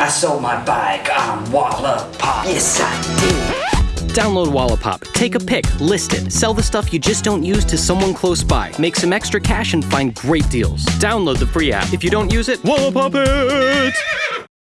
I sold my bike on Wallapop. Yes, I did. Download Wallapop, take a pic, list it, sell the stuff you just don't use to someone close by, make some extra cash, and find great deals. Download the free app. If you don't use it, Wallapop it!